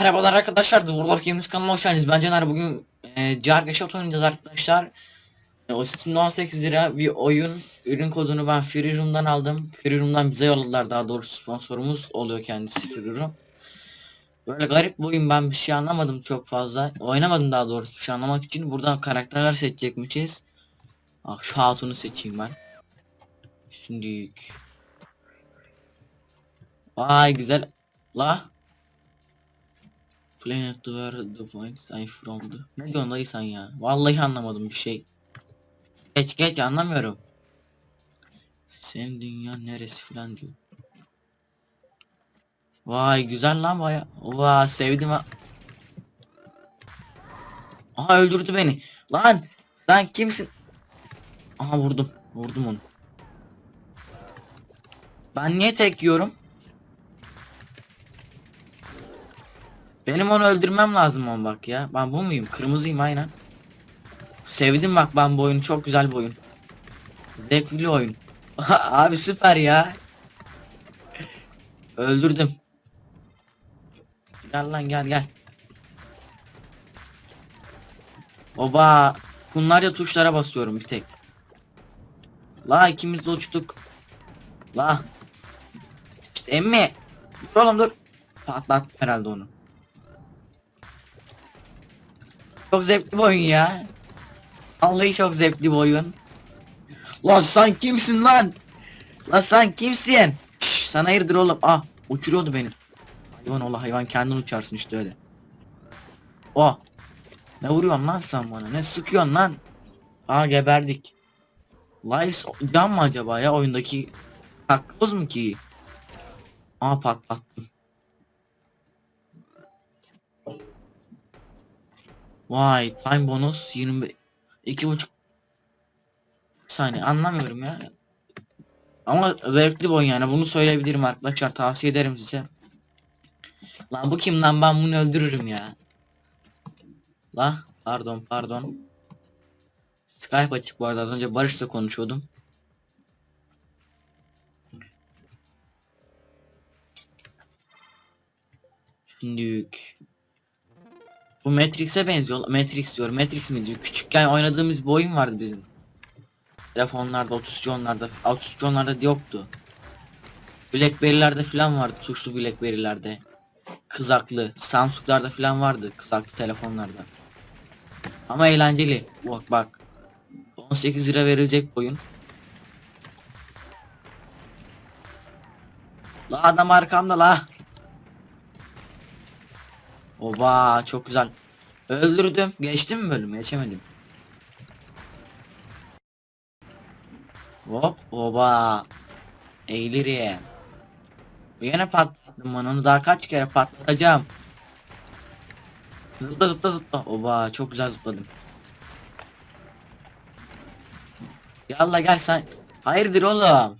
Merhabalar arkadaşlar, of Games kanalına hoş geldiniz. Ben Caner, bugün e, Cargaşot oynayacağız arkadaşlar. O Steam'de 18 lira bir oyun. Ürün kodunu ben Free Room'dan aldım. Free Room'dan bize yolladılar daha doğrusu sponsorumuz oluyor kendisi Free Room. Böyle garip bir oyun ben bir şey anlamadım çok fazla. Oynamadım daha doğrusu bir şey anlamak için. Buradan karakterler seçecekmişiz. Ah şu hatunu seçeyim ben. Şimdi Vay güzel. La Planet where the points I from the... Ne diyorsun dayı sen ya? Vallahi anlamadım bir şey. Geç geç anlamıyorum. Senin dünya neresi filan diyor. Vay güzel lan baya. Vay sevdim ha. Aha öldürdü beni. Lan lan kimsin? Aha vurdum. Vurdum onu. Ben niye tek yiyorum? Benim onu öldürmem lazım on bak ya. Ben bu muyum? Kırmızıyım aynen. Sevdim bak ben bu oyunu. Çok güzel bir oyun. Zevkli oyun. Abi süper ya. Öldürdüm. Gel lan gel gel. Oba. Bunlarca tuşlara basıyorum bir tek. La ikimiz de uçtuk. La. Emmi. Dur oğlum dur. Patlat herhalde onu. Çok zevkli bir oyun ya. Vallahi çok zevkli bir oyun. Lan sen kimsin lan? Lan sen kimsin? Şş, sana hayırdır oğlum? Ah uçuruyordu beni. Hayvan ola hayvan kendin uçarsın işte öyle. Oh. Ne vuruyorsun lan sen bana? Ne sıkıyorsun lan? Aa geberdik. Lies can mı acaba ya oyundaki takoz mu ki? Aa patlattım. Vay time bonus 20 iki buçuk saniye anlamıyorum ya. Ama zevkli bir yani bunu söyleyebilirim arkadaşlar tavsiye ederim size. Lan bu kim lan ben bunu öldürürüm ya. La pardon pardon. Skype açık bu arada az önce Barış'la konuşuyordum. Şimdilik. Bu Matrix'e benziyor. Matrix diyor. Matrix mi diyor? Küçükken oynadığımız bir oyun vardı bizim. Telefonlarda, 33 onlarda, 33 onlarda yoktu. Blackberry'lerde falan vardı. Tuşlu Blackberry'lerde. Kızaklı. Samsung'larda falan vardı. Kızaklı telefonlarda. Ama eğlenceli. Bak bak. 18 lira verilecek oyun. La adam arkamda la. Oba çok güzel. Öldürdüm. Geçtim mi bölümü? Geçemedim. Hop oba. Eğilirim. Yine patlattım ben onu daha kaç kere patlatacağım. Zıpla zıpla zıpla. Oba çok güzel zıpladım. Yalla gel sen. Hayırdır oğlum?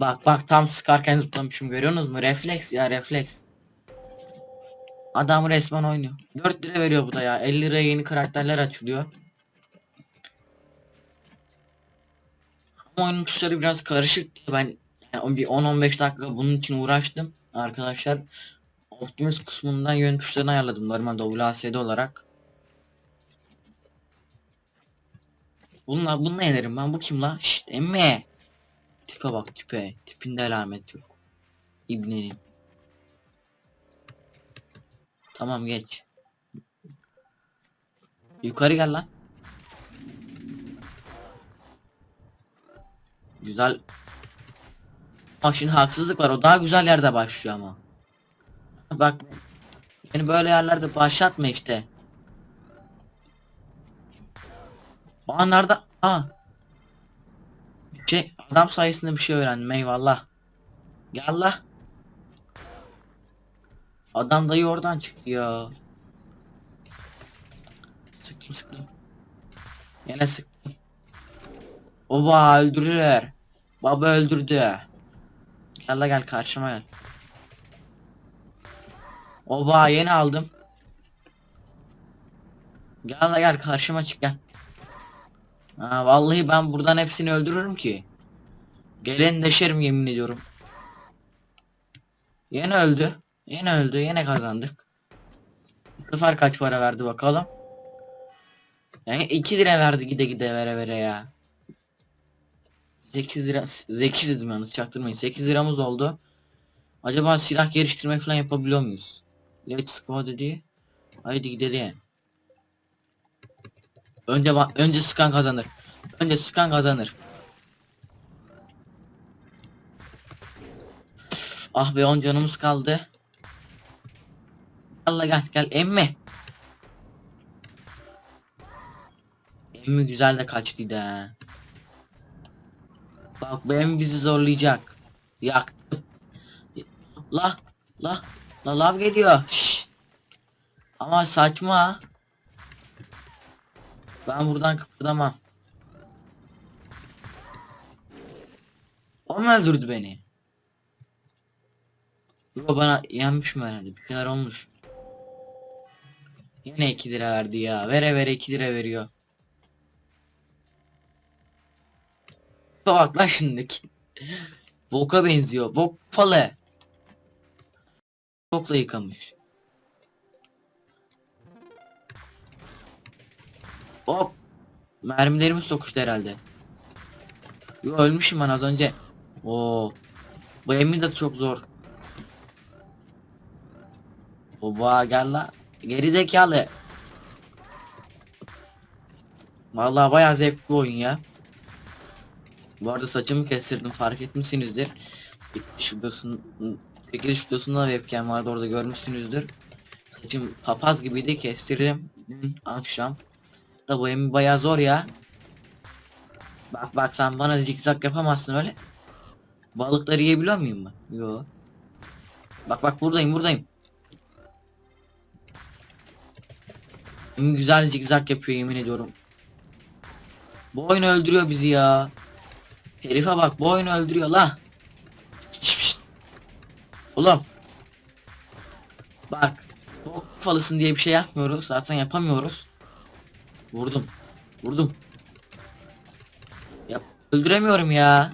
Bak bak tam sıkarken zıplamışım görüyorsunuz mu? Refleks ya refleks. Adam resmen oynuyor. 4 lira veriyor bu da ya. 50 liraya yeni karakterler açılıyor. Ama oyunun tuşları biraz karışık. Ben yani bir 10-15 dakika bunun için uğraştım arkadaşlar. Optimus kısmından yön tuşlarını ayarladım normal WASD olarak. Bununla bununla yenerim ben bu kim la? Şşt emme. Tipe bak tipe. Tipinde alamet yok. İbnenin. Tamam geç. Yukarı gel lan. Güzel. Bak şimdi haksızlık var. O daha güzel yerde başlıyor ama. Bak. Beni böyle yerlerde başlatma işte. Aa nerede? Aa. Şey adam sayesinde bir şey öğrendim eyvallah. Gel la. Adam dayı oradan çıktı ya. Sıktım sıktım. Yine sıktım. Oba öldürürler. Baba öldürdü. Gel gel karşıma gel. Oba yeni aldım. Gel gel karşıma çık gel. Ha, vallahi ben buradan hepsini öldürürüm ki. Gelen deşerim yemin ediyorum. Yine öldü. Yine öldü. Yine kazandık. Bu sefer kaç para verdi bakalım. Yani 2 lira verdi gide gide vere vere ya. 8 lira 8 dedim yalnız çaktırmayın 8 liramız oldu. Acaba silah geliştirme falan yapabiliyor muyuz? Let's go dedi. Haydi gidelim. Önce önce skan kazanır. Önce skan kazanır. Ah be 10 canımız kaldı. Allah gel gel emmi. Emmi güzel de kaçtıydı ha. Bak bu emmi bizi zorlayacak. Yaktı. La la la lav geliyor. Şşş. Ama saçma. Ben buradan kıpırdamam. O mu öldürdü beni? Yo bana yenmiş mi herhalde? Bir şeyler olmuş. Yine 2 lira verdi ya. Vere vere 2 lira veriyor. Bak lan şimdiki. Boka benziyor. Bok falı. Bokla yıkamış. Hop. Mermilerimiz sokuştu herhalde. Yo ölmüşüm ben az önce. Oo. Bu emin de çok zor. Oba gel la. Geri zekalı. Vallahi bayağı zevkli oyun ya. Bu arada saçımı kestirdim fark etmişsinizdir. Şuradasın çekiliş videosunda webcam vardı orada görmüşsünüzdür. Saçım papaz gibiydi kestirdim dün akşam. Da bu emin bayağı zor ya. Bak bak sen bana zikzak yapamazsın öyle. Balıkları yiyebiliyor muyum ben? Yo. Bak bak buradayım buradayım. Güzel zikzak yapıyor yemin ediyorum. Bu oyun öldürüyor bizi ya. Herife bak bu oyunu öldürüyor la. Şşt. Oğlum. Bak. Bu falısın diye bir şey yapmıyoruz. Zaten yapamıyoruz. Vurdum. Vurdum. Yap. Öldüremiyorum ya.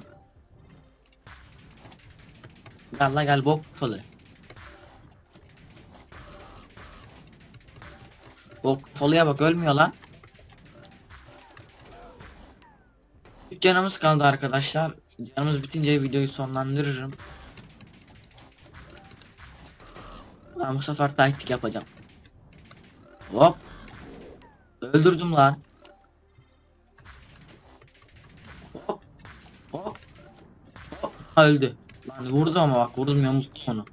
Gel la gel bok falı. Bok falıya bak ölmüyor lan. Üç canımız kaldı arkadaşlar. Canımız bitince videoyu sonlandırırım. Ben bu sefer taktik yapacağım. Hop. Öldürdüm lan. Hop. Hop. Hop. Öldü. Lan vurdu ama bak vurdum yamulttum onu.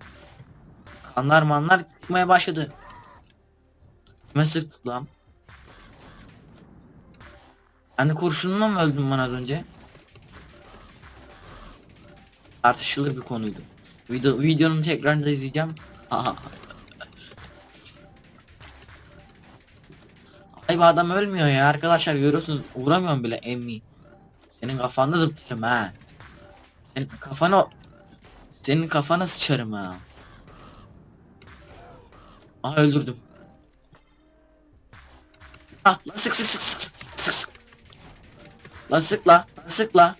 Kanlar manlar çıkmaya başladı. Kime sıktık lan? De kurşunla mı öldüm ben az önce? Tartışılır bir konuydu. Video, videonun tekrarında izleyeceğim. Aha. Ay bu adam ölmüyor ya arkadaşlar görüyorsunuz vuramıyorum bile emmi. Senin kafanda zıplarım ha. Senin kafana senin kafana sıçarım ha. Aha öldürdüm. Lan sık sık sık sık sık sık. Lan sık la lan sık la.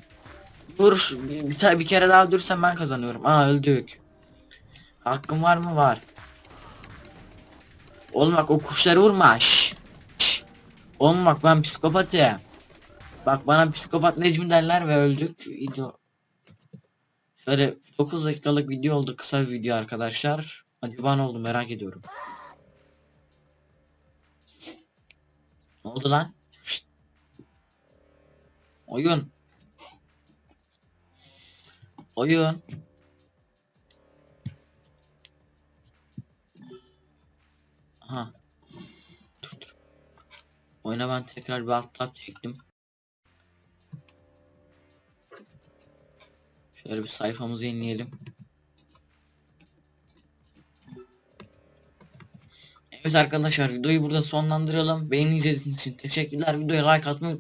Vur bir, bir, bir kere daha öldürsem ben kazanıyorum. Aa öldük. Hakkım var mı var. Oğlum bak o kuşları vurma. Şş. Şş. Oğlum bak ben psikopatım. Bak bana psikopat Necmi derler ve öldük. Video. Şöyle 9 dakikalık video oldu kısa bir video arkadaşlar. Acaba ne oldu merak ediyorum. Ne oldu lan? Oyun. Oyun. Ha. Dur dur. Oyuna ben tekrar bir alt tab çektim. Şöyle bir sayfamızı yenileyelim. Evet arkadaşlar videoyu burada sonlandıralım. Beni izlediğiniz için teşekkürler. Videoya like atmayı